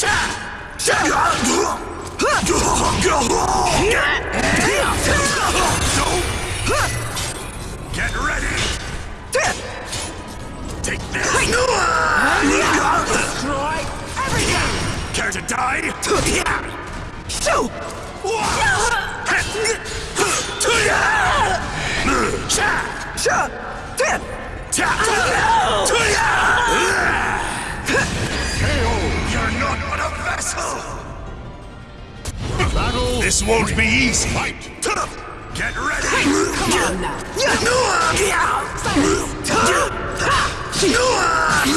Get ready! Take this! We are gonna destroy everything! Care to die? You're Battle. This won't be easy! Fight. Get ready! Come on now!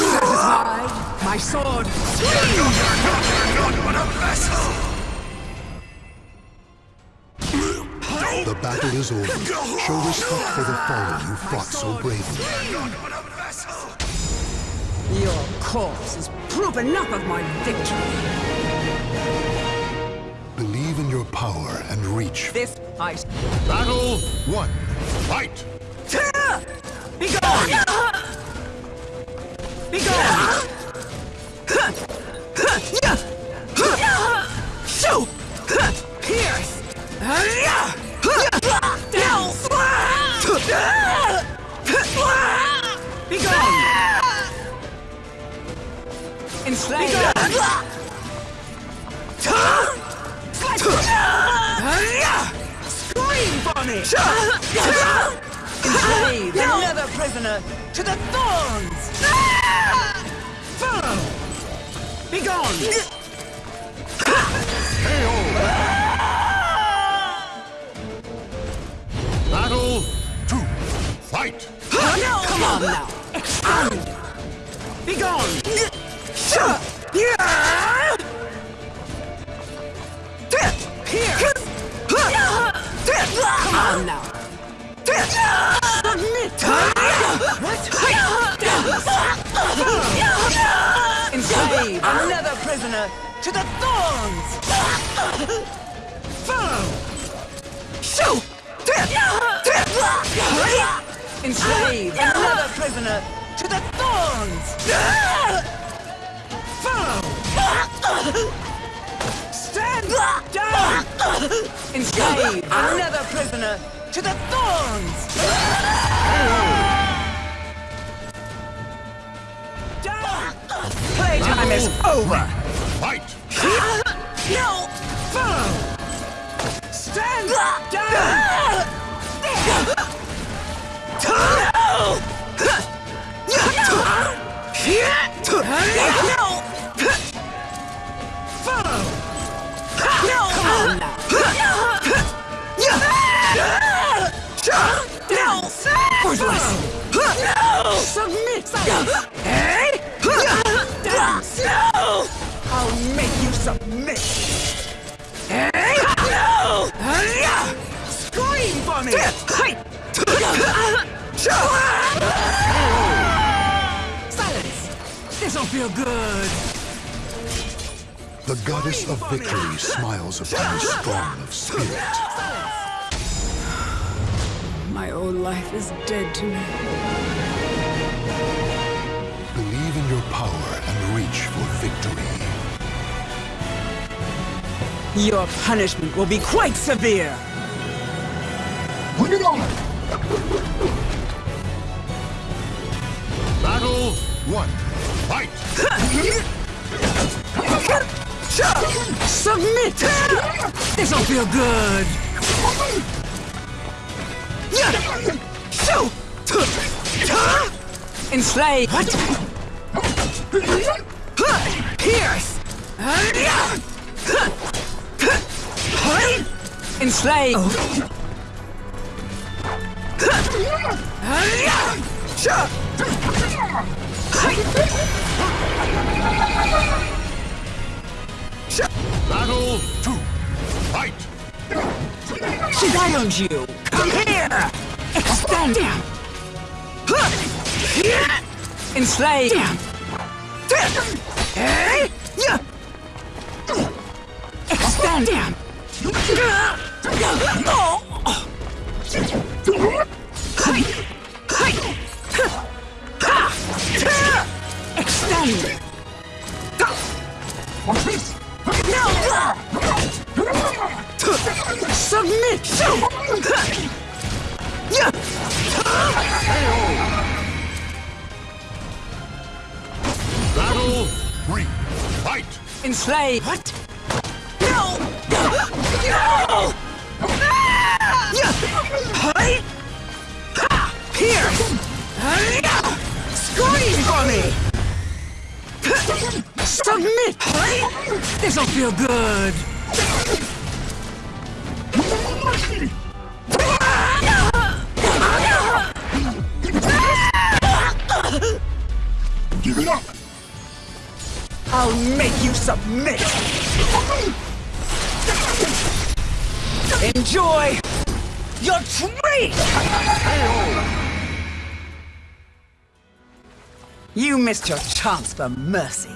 Satisfied? My sword! You're not, you're not but a vessel! The battle is over. Show respect for the fallen you fought so bravely. You're not but a vessel! Your corpse is proof enough of my victory! Believe in your power and reach. This I... Battle one. Fight. Be gone! Be gone! Shoot! Pierce! Be gone! Enslave! Be gone! Scream for me! Enslave another prisoner to the thorns! Follow! Be gone! Battle two. Fight. Come on now! Expound! Be gone! Pierce! Come on now! Submit! Enslave another prisoner to the thorns! Follow! Shoot! Enslave another prisoner to the thorns! Follow! Stand down! Enslave another prisoner to the thorns! Down! Playtime is over! Fight. No! Follow! Stand down! Feel good! The goddess of victory smiles upon the strong of spirit. My old life is dead to me. Believe in your power and reach for victory. Your punishment will be quite severe! Bring it on! Battle one. Fight. Submit! This'll feel good! Enslave! What? Pierce! Enslave! Battle two. Fight! She wound you! Come here! Extend! Enslave! Extend! Extend! Submit! Battle. Fight! Enslave! What? This'll feel good! Give it up! I'll make you submit! Enjoy your treat! You missed your chance for mercy.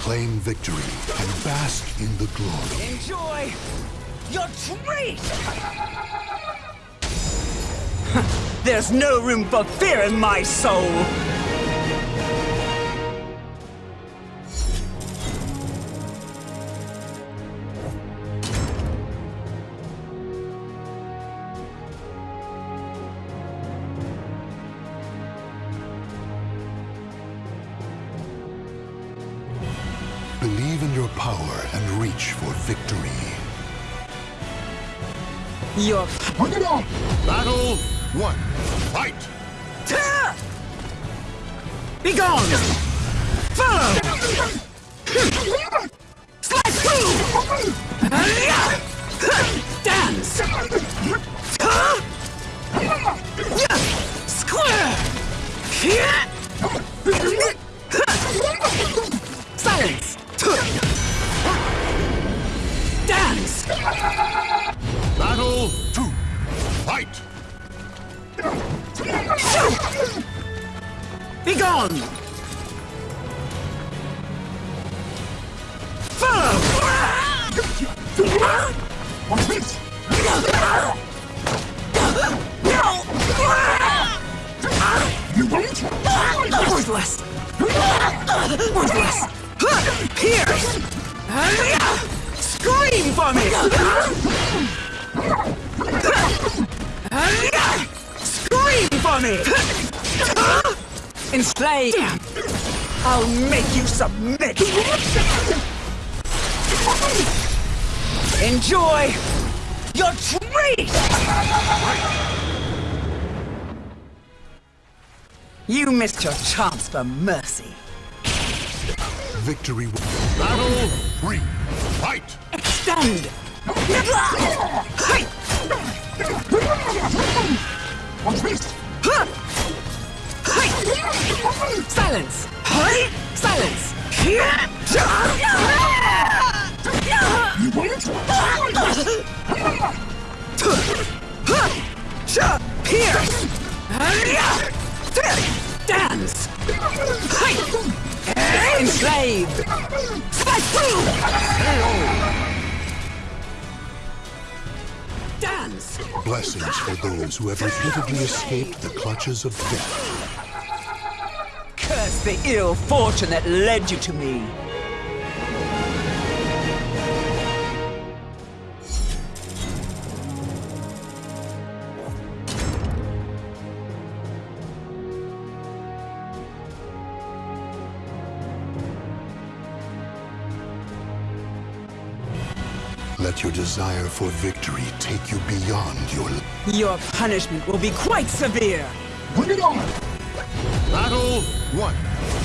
Claim victory and bask in the glory. Enjoy your treat! There's no room for fear in my soul! Your Bring it on! Battle one. Fight! Be gone! Follow! Enslave! I'll make you submit! Enjoy your treat! You missed your chance for mercy. Victory will Battle three. Fight! Extend! Watch this! Silence! Hey! Silence! You won't? Here! Dance! Enslaved! Slice through! Dance! blessings for those who have repeatedly escaped the clutches of death. Curse the ill fortune that led you to me! Let your desire for victory take you beyond your Your punishment will be quite severe! Bring it on! Battle one,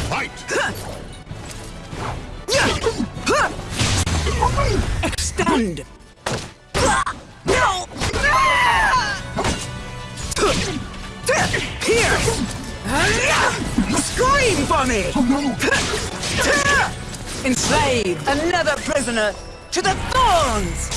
fight! Extend! No! Here! Scream for me! Enslave another prisoner to the thorns!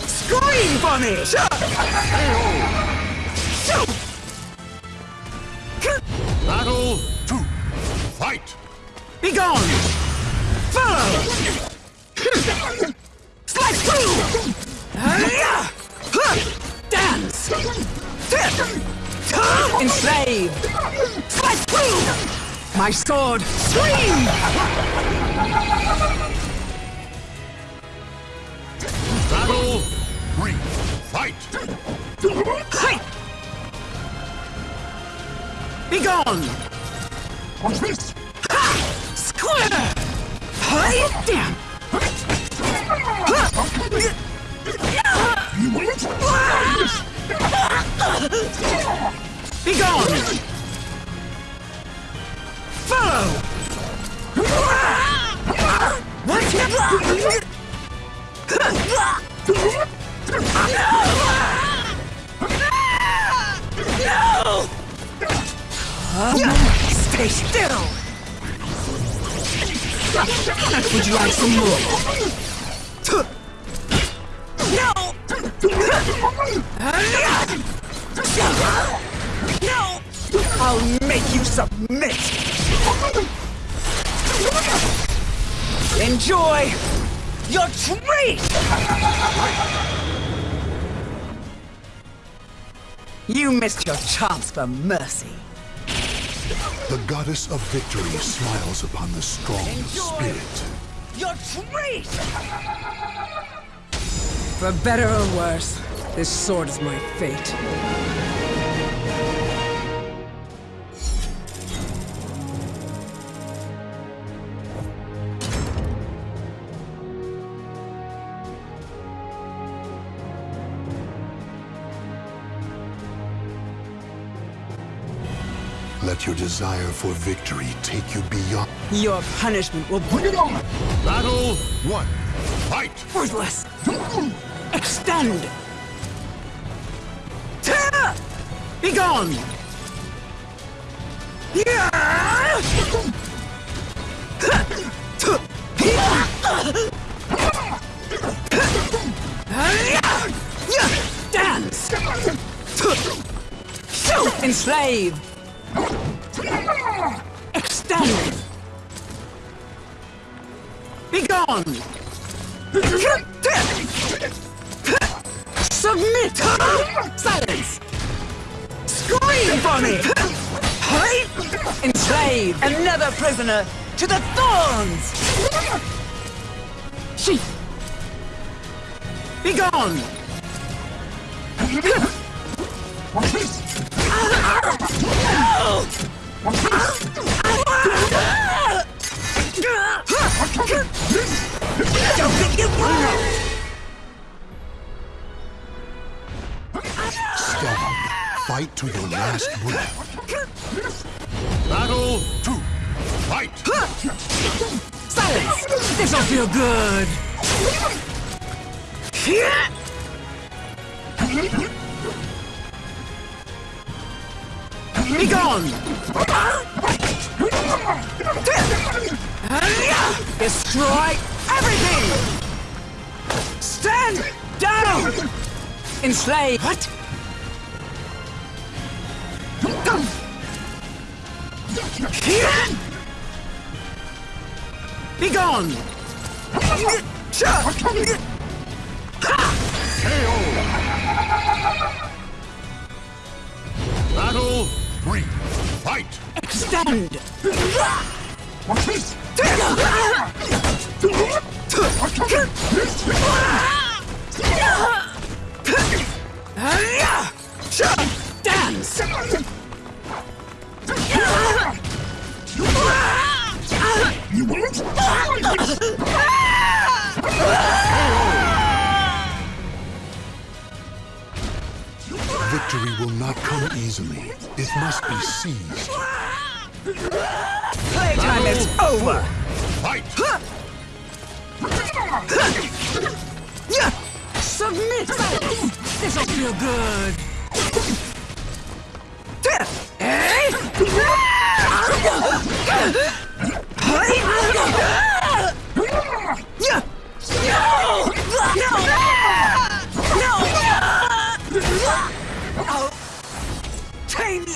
Scream for me! Shut Battle two. Fight. Be gone! My sword! Scream! Battle three. Fight. Hi! Be gone! What's this? Ha! Square! Hi! Damn! Be gone! Follow! What? Stay still! Would you like some more? No! No! I'll make you submit! Enjoy your treat! You missed your chance for mercy. The goddess of victory smiles upon the strong Enjoy. spirit. Your treat! For better or worse, this sword is my fate. Let your desire for victory take you beyond. Your punishment will be on Battle one. Fight. worthless. Extend! Tear! Be gone! Yeah! Dance! Enslave! Extend! Be gone! Submit! Silence! Scream for me! Enslave another prisoner to the thorns! She! Be gone! Don't think you Strong. Fight to your last breath. Battle two. Fight. Silence! This'll feel good! Be gone! Destroy everything! Stand down! Enslave! What? Be gone! Battle Three, fight! Extend! What's this? Victory will not come easily. It must be seized. Playtime is over! Fight! Submit! This'll feel good! Eh?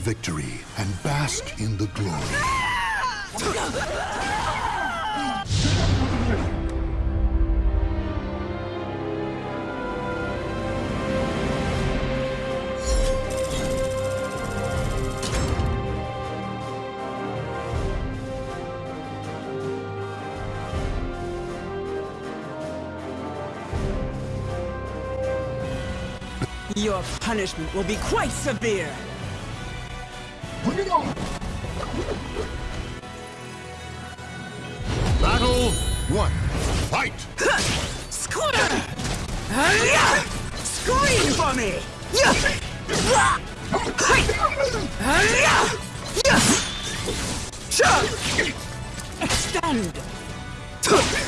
victory and bask in the glory. Your punishment will be quite severe! Extend!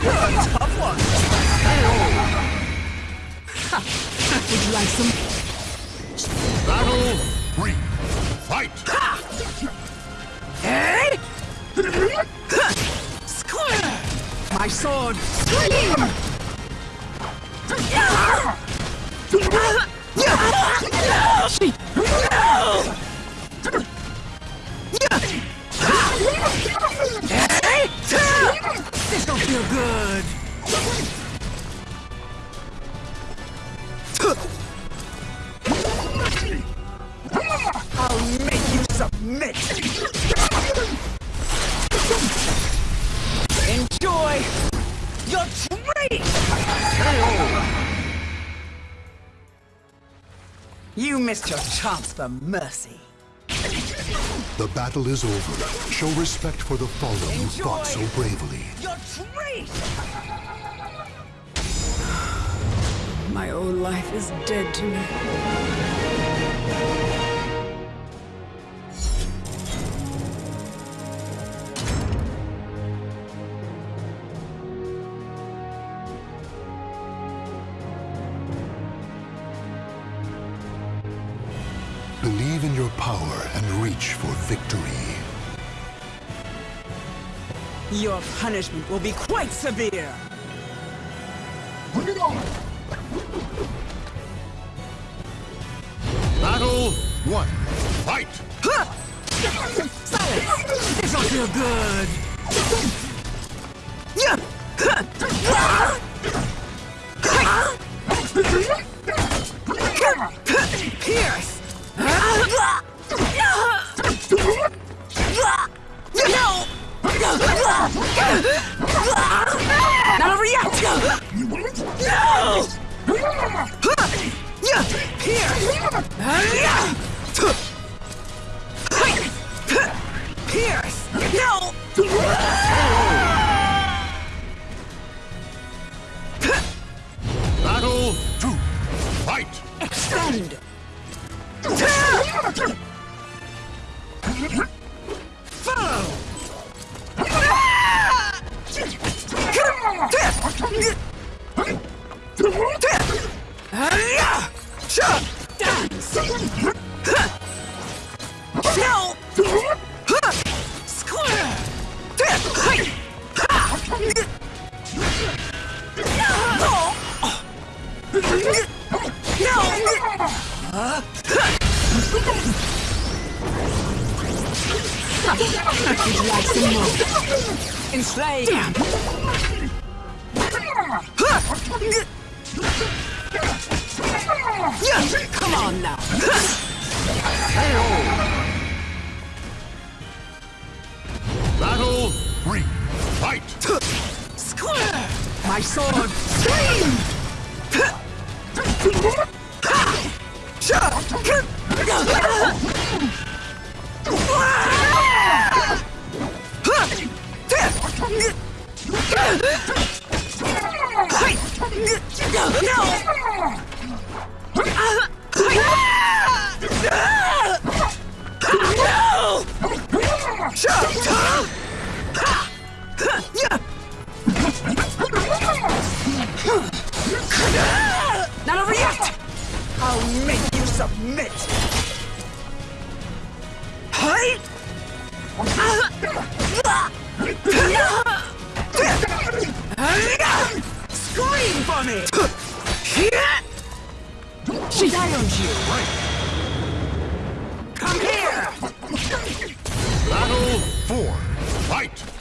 tough one! Would you like some? Battle three! Fight! Hey! Square! My sword! This don't feel good! I'll make you submit! Enjoy your treat! You missed your chance for mercy. The battle is over. Show respect for the fallen you fought so bravely. Your treat! My old life is dead to me. For victory. Your punishment will be quite severe. Not over yet! No! Pierce! You'd like some more. Enslave. Damn. Come on now. Battle three. Fight. Square. My sword. Scream. Ha! Not over yet! I'll make you submit! Scream for me! She owns you! Right. Come here! Battle four. Fight!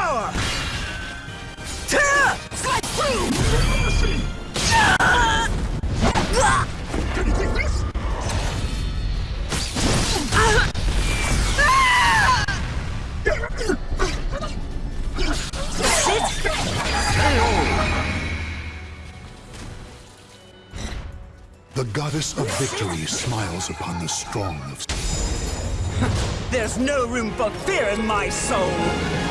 Show me your power! Slide through! The goddess of victory smiles upon the strong of There's no room for fear in my soul!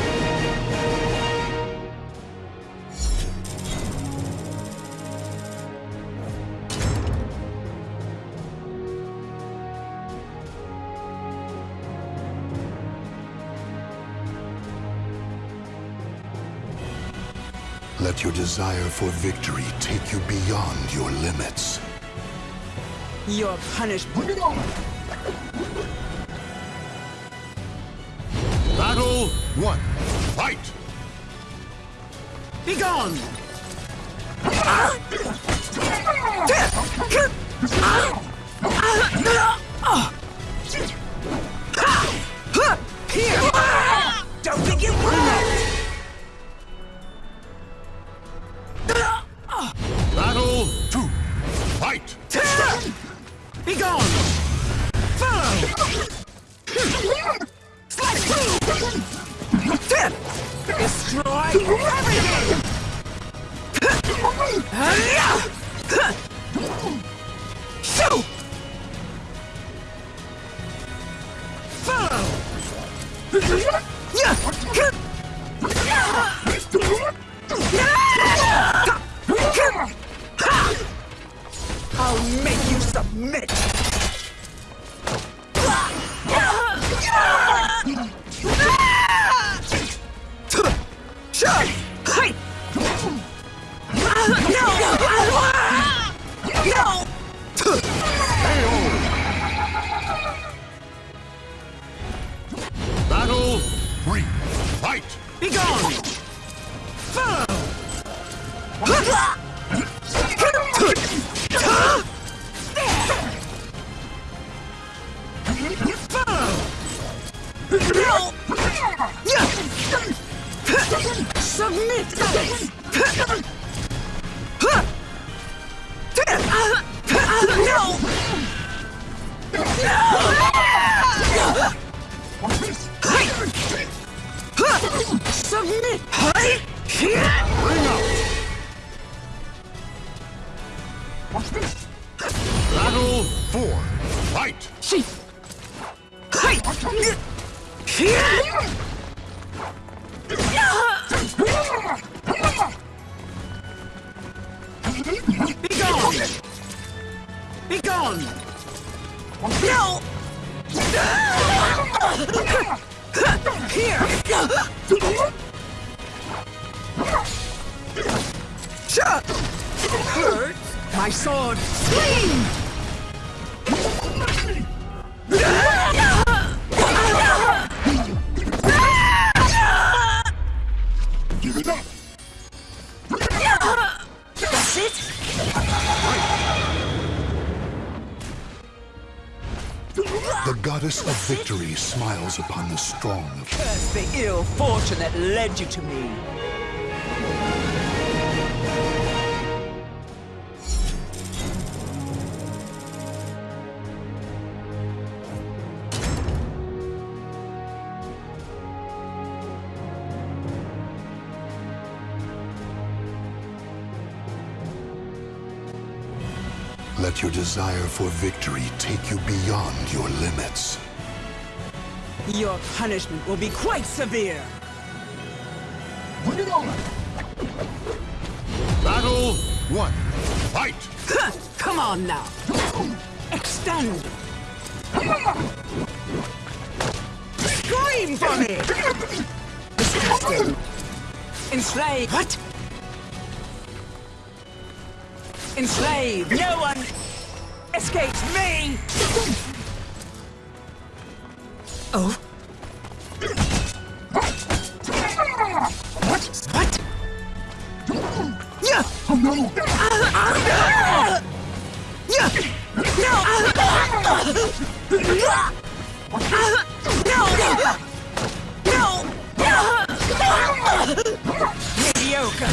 Let your desire for victory take you beyond your limits. Your punishment. Battle one. Fight! Be gone! Here! Don't think it will! Led you to me. Let your desire for victory take you beyond your limits. Your punishment will be quite severe. Battle one. Fight! Come on now. Extend. Scream for me! Disgusting. Enslave. What? Enslave. No one escapes me! Oh? Yeah! Yeah! No! No! No! Mediocre!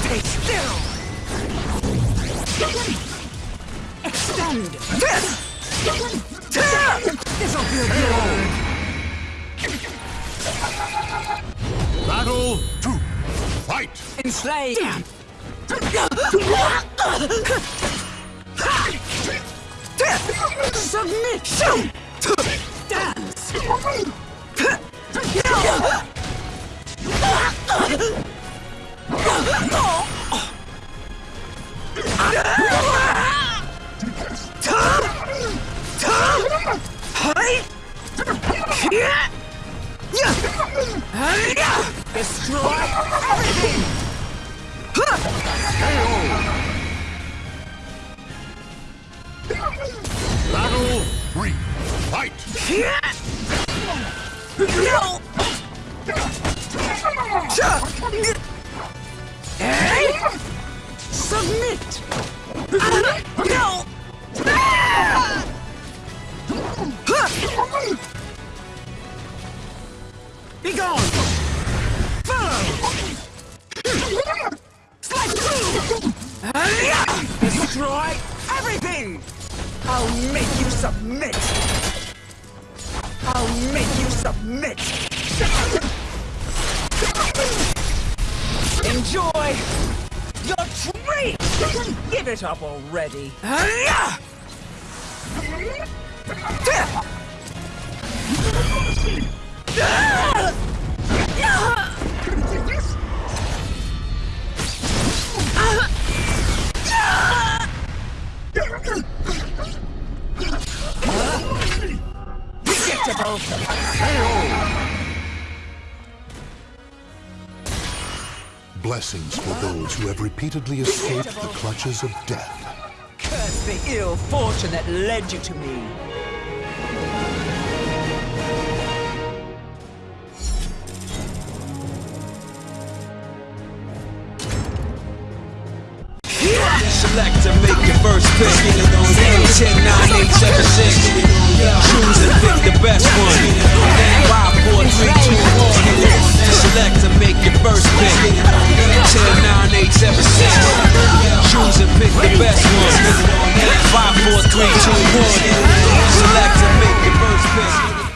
Stay still! Extend! This'll feel good! Battle two. Fight! Enslave! Submit! Dance! Destroy everything! Already! Blessings for those who have repeatedly escaped the clutches of death. The ill fortune that led you to me! Select to make your first pick. 10, 9, 8, 7, 6. Choose and pick the best one. 5, 4, 3, 2, 1 select to make your first pick. 10, 9, 8, 7, 6. Choose and pick the best one. 5, 4, 3, 2, 1. Select to make your first